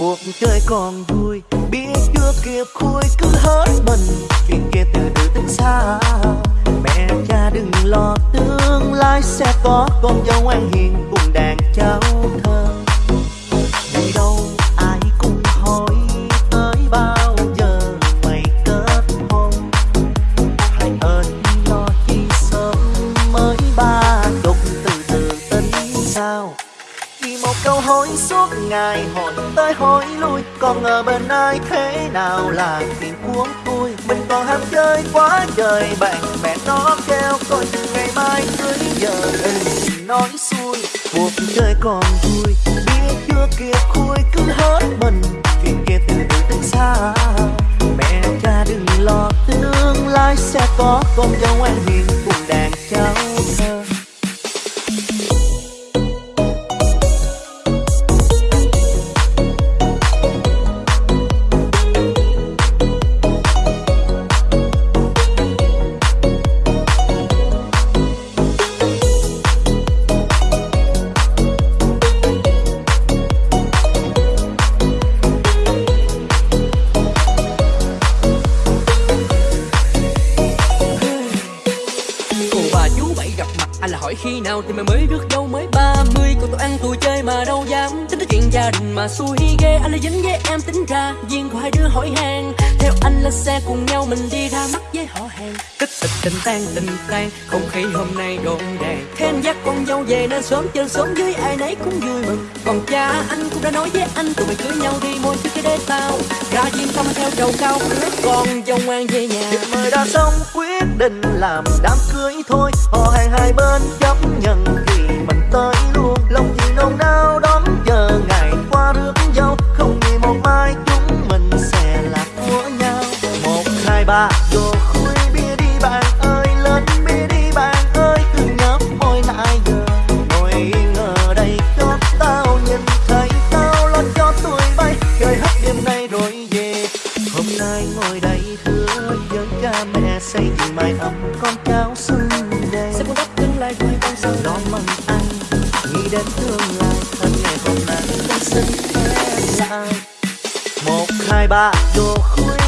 cuộc chơi còn vui, biết chưa kịp khui cứ hết mình. Chuyện kia từ từ tính xa, mẹ cha đừng lo, tương lai sẽ có con dâu ngoan hiền cùng đàn cháu thơ câu hỏi suốt ngày hỏi tới hỏi lui còn ở bên ai thế nào là chuyện cuốn vui mình còn ham chơi quá trời bạn bè nó kêu coi ngày mai cưới giờ ừ, nói xuôi cuộc chơi còn vui. Biết chưa kia khui cứ hết mình chuyện kia từ từ tính xa. Mẹ cha đừng lo tương lai sẽ có con dâu anh hiền cùng anh là hỏi khi nào thì mày mới được đâu mới ba mươi. Còn tôi ăn tôi chơi mà đâu dám. Tính tới chuyện gia đình mà xui ghê. Anh là dính với em tính ra. Duyên của hai đứa hỏi hàng theo anh lên xe cùng nhau mình đi ra mắt với họ hàng. Kích tịch tình tan tình tan Không khí hôm nay đồn đàn. Thêm dắt con dâu về nên sớm chơi sớm với ai nấy cũng vui mừng. Còn cha anh cũng đã nói với anh Tụi mày cưới nhau đi môi trước cái đế tao Ra diêm tâm theo trầu cao Rước con dâu ngoan về nhà. Mời đã xong quyết định làm đám cưới thôi. Họ hàng hai bên chấp nhận ba, vô khui bia đi bạn ơi Lên bia đi bạn ơi. Cứ nhấp môi lại giờ Ngồi ở đây cho tao nhìn thấy tao lo cho tuổi bay. Chơi hết đêm nay rồi về Hôm nay ngồi đây thưa với cha mẹ xây dựng mái ấm con cháu xuân đề Sẽ buông đắp tương lai quay con sau đón mừng anh nghĩ đến tương lai thân ngày hôm nay con xin em lại một hai ba. Đồ khui